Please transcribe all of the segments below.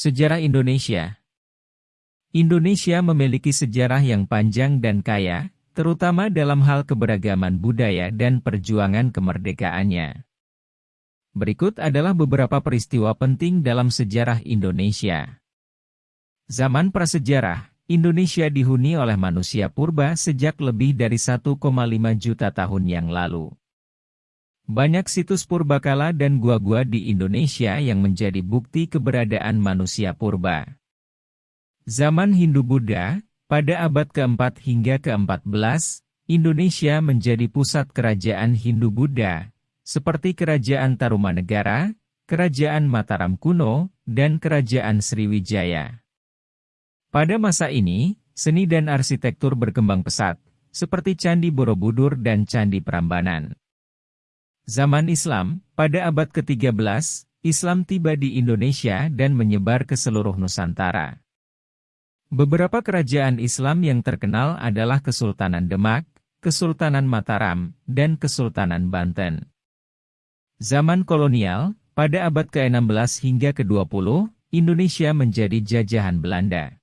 Sejarah Indonesia Indonesia memiliki sejarah yang panjang dan kaya, terutama dalam hal keberagaman budaya dan perjuangan kemerdekaannya. Berikut adalah beberapa peristiwa penting dalam sejarah Indonesia. Zaman prasejarah, Indonesia dihuni oleh manusia purba sejak lebih dari 1,5 juta tahun yang lalu. Banyak situs purbakala dan gua-gua di Indonesia yang menjadi bukti keberadaan manusia purba. Zaman Hindu-Buddha, pada abad keempat hingga ke-14, Indonesia menjadi pusat kerajaan Hindu-Buddha, seperti Kerajaan Tarumanegara, Kerajaan Mataram kuno, dan Kerajaan Sriwijaya. Pada masa ini, seni dan arsitektur berkembang pesat, seperti Candi Borobudur dan Candi Prambanan. Zaman Islam, pada abad ke-13, Islam tiba di Indonesia dan menyebar ke seluruh Nusantara. Beberapa kerajaan Islam yang terkenal adalah Kesultanan Demak, Kesultanan Mataram, dan Kesultanan Banten. Zaman kolonial, pada abad ke-16 hingga ke-20, Indonesia menjadi jajahan Belanda.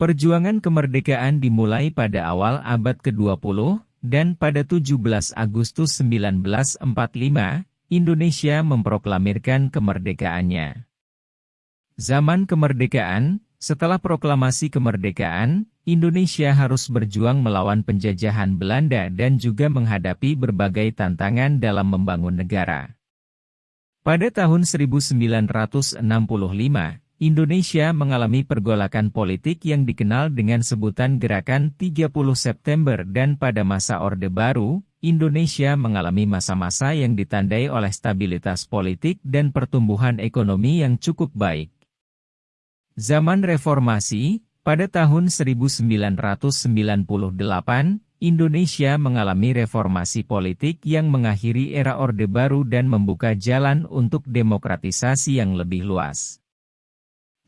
Perjuangan kemerdekaan dimulai pada awal abad ke-20, dan pada 17 Agustus 1945, Indonesia memproklamirkan kemerdekaannya. Zaman kemerdekaan, setelah proklamasi kemerdekaan, Indonesia harus berjuang melawan penjajahan Belanda dan juga menghadapi berbagai tantangan dalam membangun negara. Pada tahun 1965, Indonesia mengalami pergolakan politik yang dikenal dengan sebutan Gerakan 30 September dan pada masa Orde Baru, Indonesia mengalami masa-masa yang ditandai oleh stabilitas politik dan pertumbuhan ekonomi yang cukup baik. Zaman Reformasi, pada tahun 1998, Indonesia mengalami reformasi politik yang mengakhiri era Orde Baru dan membuka jalan untuk demokratisasi yang lebih luas.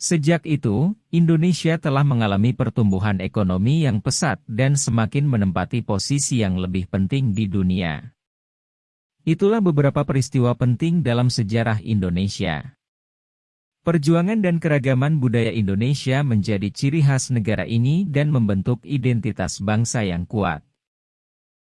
Sejak itu, Indonesia telah mengalami pertumbuhan ekonomi yang pesat dan semakin menempati posisi yang lebih penting di dunia. Itulah beberapa peristiwa penting dalam sejarah Indonesia. Perjuangan dan keragaman budaya Indonesia menjadi ciri khas negara ini dan membentuk identitas bangsa yang kuat.